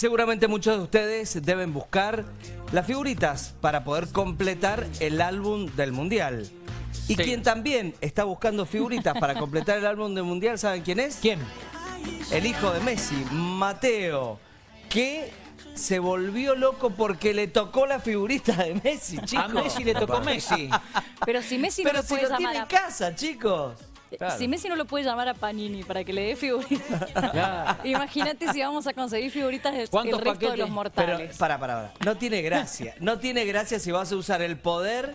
Seguramente muchos de ustedes deben buscar las figuritas para poder completar el álbum del Mundial. Y Sí. quien también está buscando figuritas para completar el álbum del Mundial, ¿saben quién es? ¿Quién? El hijo de Messi, Mateo, que se volvió loco porque le tocó la figurita de Messi, chicos. A Messi le tocó Messi. Pero si Messi no Pero lo si puede lo tiene en casa, chicos. Claro. Si Messi no lo puede llamar a Panini para que le dé figuritas. Imagínate si vamos a conseguir figuritas del ¿Cuántos el resto de los Pero, mortales. para, para, para. No tiene gracia. No tiene gracia si vas a usar el poder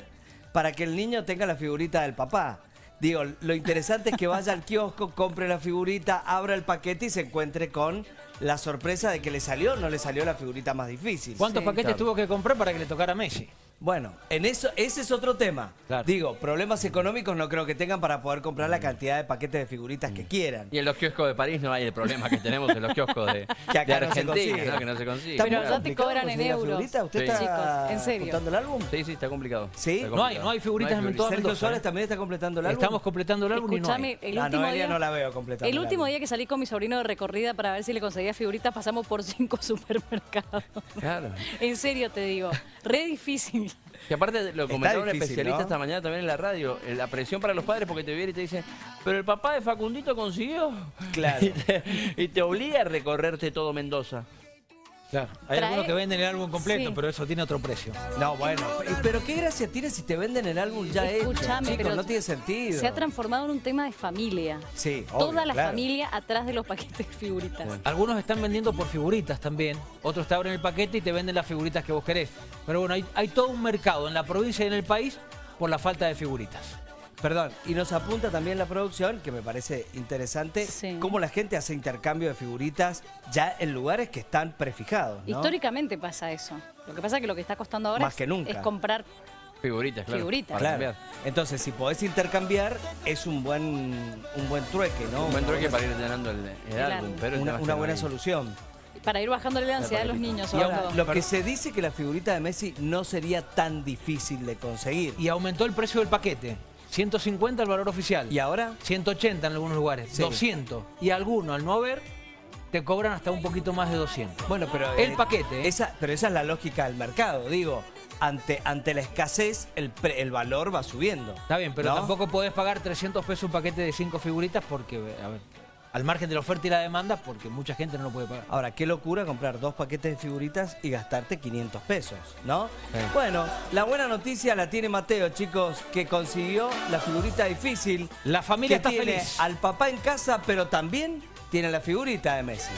para que el niño tenga la figurita del papá. Digo, lo interesante es que vaya al kiosco, compre la figurita, abra el paquete y se encuentre con la sorpresa de que le salió o no le salió la figurita más difícil. ¿Cuántos Sí. paquetes Claro. tuvo que comprar para que le tocara a Messi? Bueno, en eso, ese es otro tema. Claro. Digo, problemas económicos no creo que tengan para poder comprar la cantidad de paquetes de figuritas que quieran. Y en los kioscos de París no hay el problema que tenemos en los kioscos de, Que acá de no Argentina, consigue. ¿no? que no se consigue. Pero ya te cobran en euros. figurita. ¿Usted Sí. está Chicos, en serio. el álbum? Sí, sí, está complicado. ¿Sí? Está No hay, no hay figuritas en todo Sergio Mendoza. Suárez ¿eh? también está completando el álbum. Estamos completando el álbum y no Escúchame, hay. el La último día... no la veo completando. El último día que salí con mi sobrino de recorrida para ver si le conseguía figuritas, pasamos por cinco supermercados. Claro. En serio te digo, re difícil. Que aparte lo comentaba un especialista ¿no? esta mañana también en la radio, la presión para los padres porque te viene y te dicen, pero el papá de Facundito consiguió. Claro. Y te, y te obliga a recorrerte todo Mendoza. Claro. Hay Trae- algunos que venden el álbum completo, Sí. pero eso tiene otro precio. No, bueno, pero qué gracia tiene si te venden el álbum ya hecho. Escúchame, Chicos, pero no tiene sentido. Se ha transformado en un tema de familia. Sí, Toda obvio, la claro. familia atrás de los paquetes de figuritas. Algunos están vendiendo por figuritas también. Otros te abren el paquete y te venden las figuritas que vos querés. Pero bueno, hay, hay todo un mercado en la provincia y en el país por la falta de figuritas. Perdón, y nos apunta también la producción, que me parece interesante, Sí. cómo la gente hace intercambio de figuritas ya en lugares que están prefijados, ¿no? Históricamente pasa eso. Lo que pasa es que lo que está costando ahora Más es, que nunca. es comprar Figuritas, claro. Figuritas. para Claro. cambiar. Entonces, si podés intercambiar, es un buen un buen trueque, ¿no? Un buen trueque para ir llenando el, el El álbum, pero Una, una buena solución. para ir bajándole la ansiedad a los niños. Y sobre ahora, todo. lo que se dice que la figurita de Messi no sería tan difícil de conseguir. Y aumentó el precio del paquete. 150 el valor oficial. ¿Y ahora? 180 en algunos lugares. Sí. 200. Y algunos, al no haber, te cobran hasta un poquito más de 200. Bueno, pero... El paquete, ¿eh? Esa, pero esa es la lógica del mercado, digo. Ante, ante la escasez, el, pre- el valor va subiendo. Está bien, pero ¿no? tampoco podés pagar 300 pesos un paquete de 5 figuritas porque, a ver, al margen de la oferta y la demanda, porque mucha gente no lo puede pagar. Ahora, qué locura comprar dos paquetes de figuritas y gastarte 500 pesos, ¿no? Sí. Bueno, la buena noticia la tiene Mateo, chicos, que consiguió la figurita difícil. La familia que está tiene feliz. al papá en casa, pero también tiene la figurita de Messi.